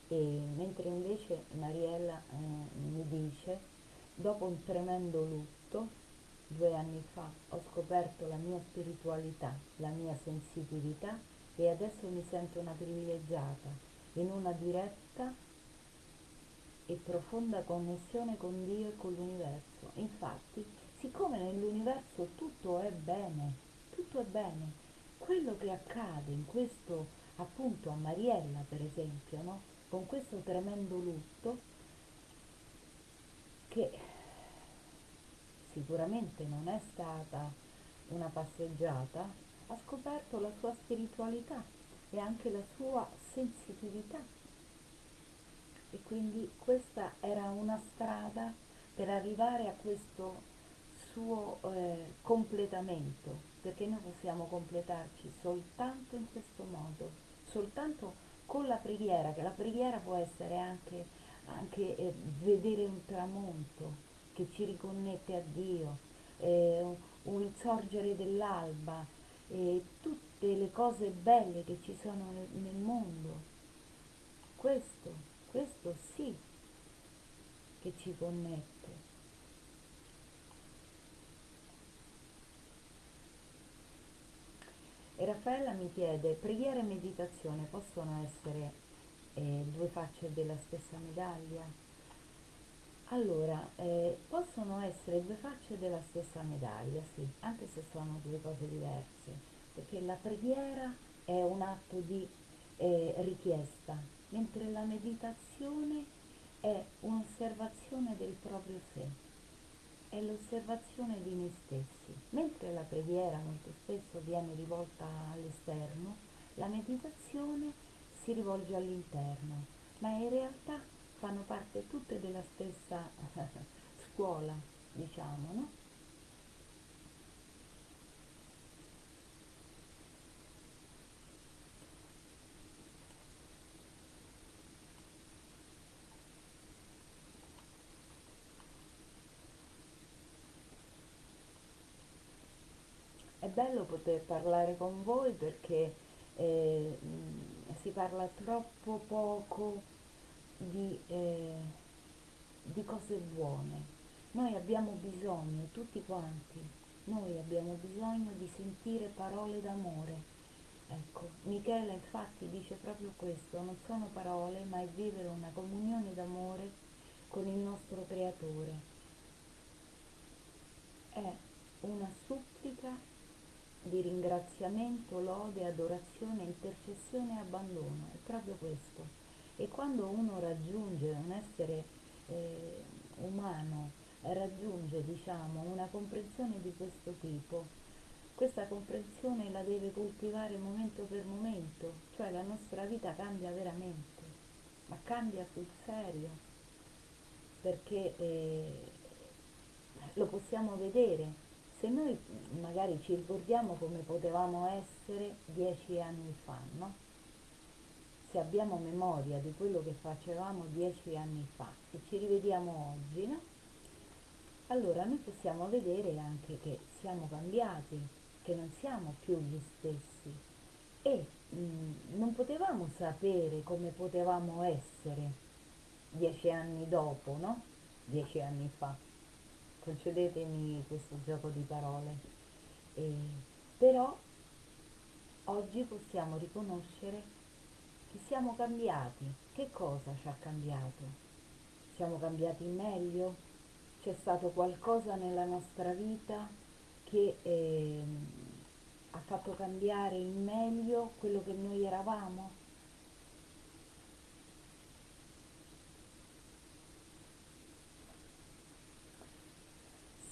E mentre invece Mariella eh, mi dice, dopo un tremendo lutto, due anni fa ho scoperto la mia spiritualità, la mia sensitività e adesso mi sento una privilegiata in una diretta e profonda connessione con Dio e con l'universo. Infatti, siccome nell'universo tutto è bene, tutto è bene, quello che accade in questo, appunto a Mariella per esempio, no? con questo tremendo lutto, che sicuramente non è stata una passeggiata, ha scoperto la sua spiritualità e anche la sua sensitività. E quindi questa era una strada per arrivare a questo suo eh, completamento, perché noi possiamo completarci soltanto in questo modo, soltanto con la preghiera, che la preghiera può essere anche, anche eh, vedere un tramonto che ci riconnette a Dio, eh, un sorgere dell'alba, tutte le cose belle che ci sono nel, nel mondo. Questo, questo sì che ci connette. E Raffaella mi chiede, preghiera e meditazione possono essere eh, due facce della stessa medaglia? Allora, eh, possono essere due facce della stessa medaglia, sì, anche se sono due cose diverse, perché la preghiera è un atto di eh, richiesta, mentre la meditazione è un'osservazione del proprio sé, è l'osservazione di noi stessi. Mentre la preghiera molto spesso viene rivolta all'esterno, la meditazione si rivolge all'interno, ma in realtà fanno parte tutte della stessa scuola, diciamo, no? Bello poter parlare con voi perché eh, si parla troppo poco di, eh, di cose buone. Noi abbiamo bisogno, tutti quanti, noi abbiamo bisogno di sentire parole d'amore. Ecco, Michele infatti dice proprio questo, non sono parole, ma è vivere una comunione d'amore con il nostro Creatore. È una supplica di ringraziamento, lode, adorazione, intercessione e abbandono, è proprio questo. E quando uno raggiunge un essere eh, umano, raggiunge diciamo, una comprensione di questo tipo, questa comprensione la deve coltivare momento per momento, cioè la nostra vita cambia veramente, ma cambia sul serio, perché eh, lo possiamo vedere se noi magari ci ricordiamo come potevamo essere dieci anni fa, no? Se abbiamo memoria di quello che facevamo dieci anni fa e ci rivediamo oggi, no? Allora noi possiamo vedere anche che siamo cambiati, che non siamo più gli stessi e mh, mm, non potevamo sapere come potevamo essere dieci anni dopo, no? Dieci anni fa concedetemi questo gioco di parole, eh, però oggi possiamo riconoscere che siamo cambiati. Che cosa ci ha cambiato? Siamo cambiati in meglio? C'è stato qualcosa nella nostra vita che eh, ha fatto cambiare in meglio quello che noi eravamo?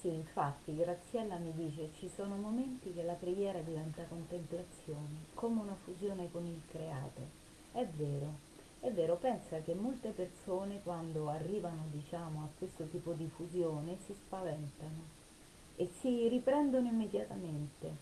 Sì, infatti Graziella mi dice ci sono momenti che la preghiera diventa contemplazione, come una fusione con il creato. È vero, è vero, pensa che molte persone quando arrivano diciamo a questo tipo di fusione si spaventano e si riprendono immediatamente.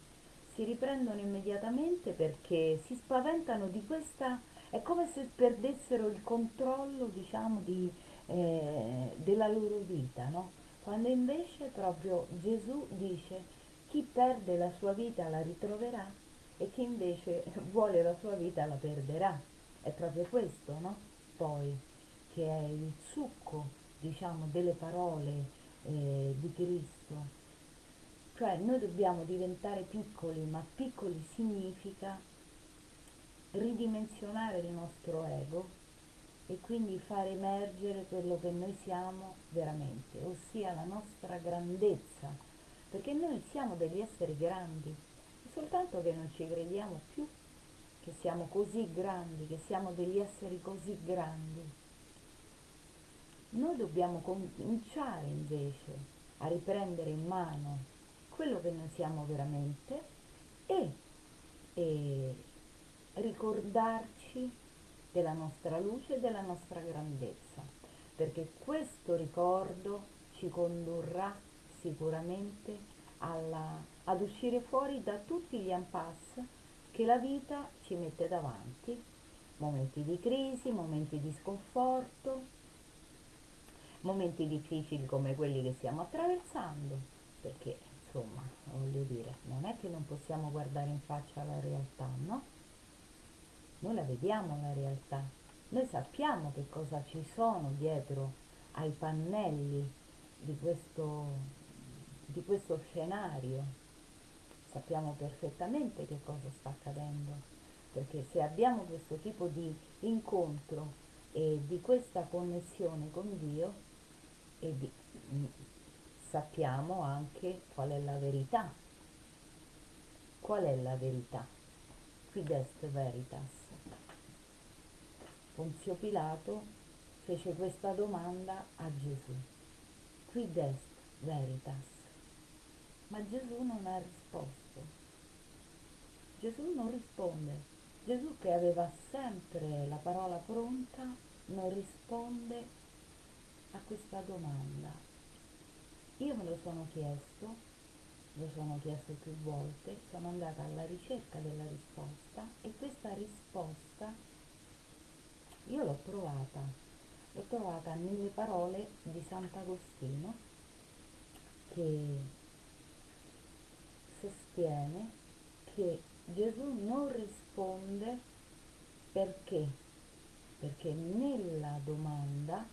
Si riprendono immediatamente perché si spaventano di questa, è come se perdessero il controllo diciamo di, eh, della loro vita, no? Quando invece proprio Gesù dice chi perde la sua vita la ritroverà e chi invece vuole la sua vita la perderà. È proprio questo, no? Poi, che è il succo, diciamo, delle parole eh, di Cristo. Cioè noi dobbiamo diventare piccoli, ma piccoli significa ridimensionare il nostro ego e quindi far emergere quello che noi siamo veramente, ossia la nostra grandezza, perché noi siamo degli esseri grandi, soltanto che non ci crediamo più che siamo così grandi, che siamo degli esseri così grandi. Noi dobbiamo cominciare invece a riprendere in mano quello che noi siamo veramente e, e ricordarci della nostra luce e della nostra grandezza, perché questo ricordo ci condurrà sicuramente alla, ad uscire fuori da tutti gli impasse che la vita ci mette davanti, momenti di crisi, momenti di sconforto, momenti difficili come quelli che stiamo attraversando, perché insomma, voglio dire, non è che non possiamo guardare in faccia la realtà, no? Noi la vediamo la realtà, noi sappiamo che cosa ci sono dietro ai pannelli di questo, di questo scenario, sappiamo perfettamente che cosa sta accadendo, perché se abbiamo questo tipo di incontro e di questa connessione con Dio, e di, sappiamo anche qual è la verità. Qual è la verità? Quid est veritas? Ponzio Pilato fece questa domanda a Gesù. Quid est veritas? Ma Gesù non ha risposto. Gesù non risponde. Gesù che aveva sempre la parola pronta non risponde a questa domanda. Io me lo sono chiesto, lo sono chiesto più volte, sono andata alla ricerca della risposta e questa risposta io l'ho trovata, l'ho trovata nelle parole di Sant'Agostino che sostiene che Gesù non risponde perché? Perché nella domanda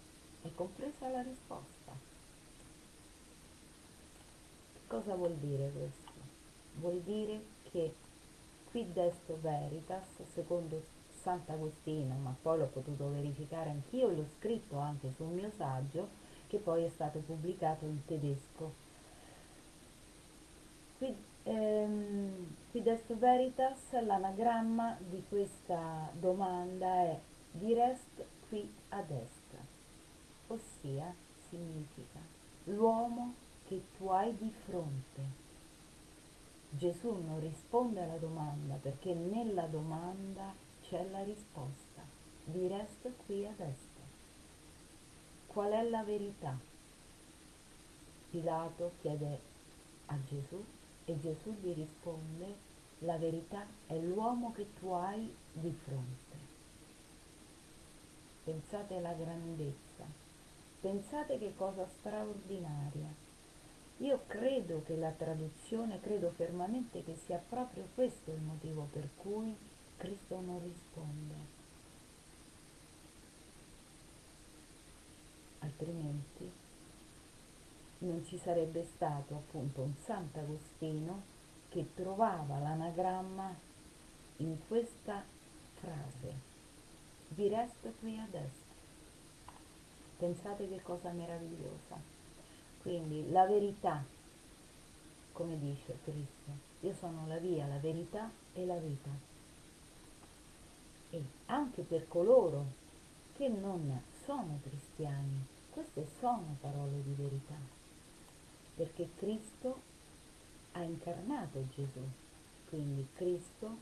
è compresa la risposta. Cosa vuol dire questo? Vuol dire che qui desto veritas, secondo Sant'Agostino, ma poi l'ho potuto verificare anch'io l'ho scritto anche sul mio saggio, che poi è stato pubblicato in tedesco. Qui, ehm, qui desto veritas, l'anagramma di questa domanda è direst qui ad est, ossia significa l'uomo che tu hai di fronte. Gesù non risponde alla domanda perché nella domanda c'è la risposta. Direst qui ad est. Qual è la verità? Pilato chiede a Gesù e Gesù gli risponde la verità è l'uomo che tu hai di fronte. Pensate alla grandezza, pensate che cosa straordinaria. Io credo che la traduzione, credo fermamente che sia proprio questo il motivo per cui Cristo non risponde. Altrimenti non ci sarebbe stato appunto un Sant'Agostino che trovava l'anagramma in questa frase. Vi resto qui adesso. Pensate che cosa meravigliosa. Quindi la verità, come dice Cristo, io sono la via, la verità e la vita. E anche per coloro che non sono cristiani, queste sono parole di verità, perché Cristo ha incarnato Gesù, quindi Cristo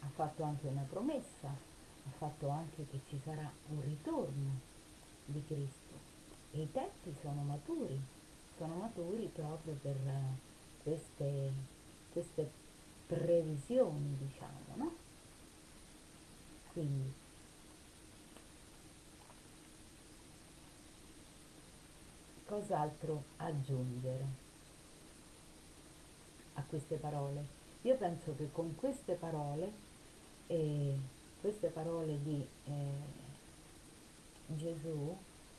ha fatto anche una promessa, ha fatto anche che ci sarà un ritorno di Cristo. E i tempi sono maturi, sono maturi proprio per queste, queste previsioni, diciamo, no? Quindi cos'altro aggiungere? a queste parole. Io penso che con queste parole, eh, queste parole di eh, Gesù,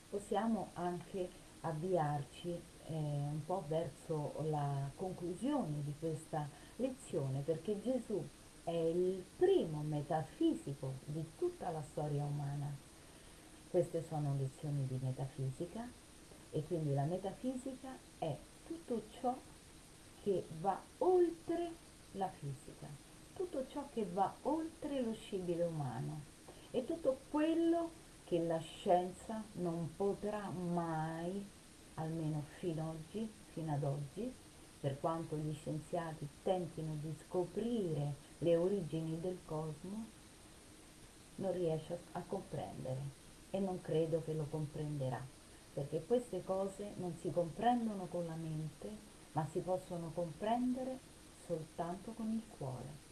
possiamo anche avviarci eh, un po' verso la conclusione di questa lezione, perché Gesù è il primo metafisico di tutta la storia umana. Queste sono lezioni di metafisica e quindi la metafisica è tutto ciò che va oltre la fisica, tutto ciò che va oltre lo scibile umano e tutto quello che la scienza non potrà mai, almeno fino, oggi, fino ad oggi, per quanto gli scienziati tentino di scoprire le origini del cosmo, non riesce a, comprendere e non credo che lo comprenderà, perché queste cose non si comprendono con la mente, ma si possono comprendere soltanto con il cuore.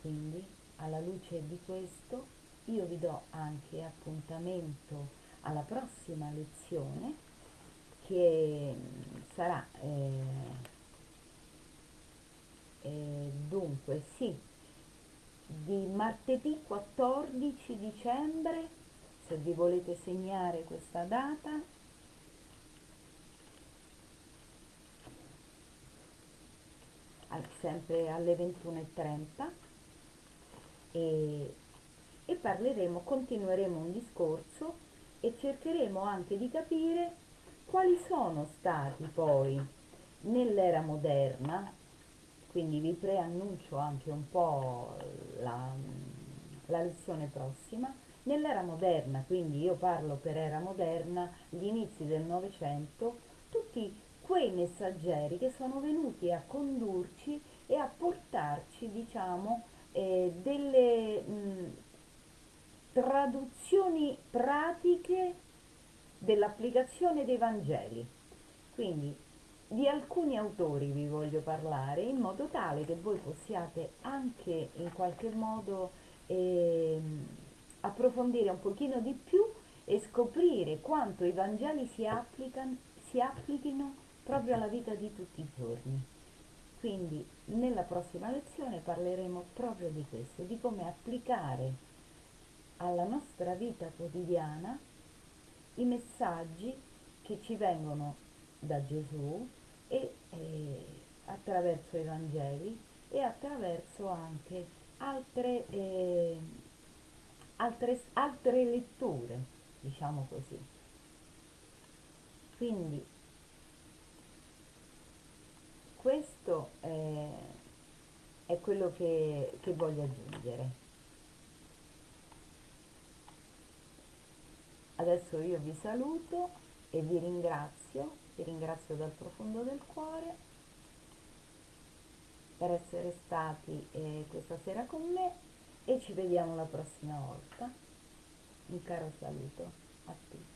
Quindi, alla luce di questo, io vi do anche appuntamento alla prossima lezione che sarà eh, eh, dunque sì di martedì 14 dicembre se vi volete segnare questa data sempre alle 21.30 e, e parleremo, continueremo un discorso e cercheremo anche di capire quali sono stati poi nell'era moderna, quindi vi preannuncio anche un po' la, la lezione prossima, nell'era moderna, quindi io parlo per era moderna, gli inizi del Novecento, tutti quei messaggeri che sono venuti a condurci e a portarci, diciamo, eh, delle mh, traduzioni pratiche dell'applicazione dei Vangeli. Quindi di alcuni autori vi voglio parlare in modo tale che voi possiate anche in qualche modo eh, approfondire un pochino di più e scoprire quanto i Vangeli si, si applichino proprio alla vita di tutti i giorni. quindi nella prossima lezione parleremo proprio di questo, di come applicare alla nostra vita quotidiana i messaggi che ci vengono da Gesù e eh, attraverso i Vangeli e attraverso anche altre, eh, altre, altre letture, diciamo così. Quindi questo è, è quello che, che voglio aggiungere. Adesso io vi saluto e vi ringrazio, vi ringrazio dal profondo del cuore per essere stati eh, questa sera con me e ci vediamo la prossima volta. Un caro saluto a tutti.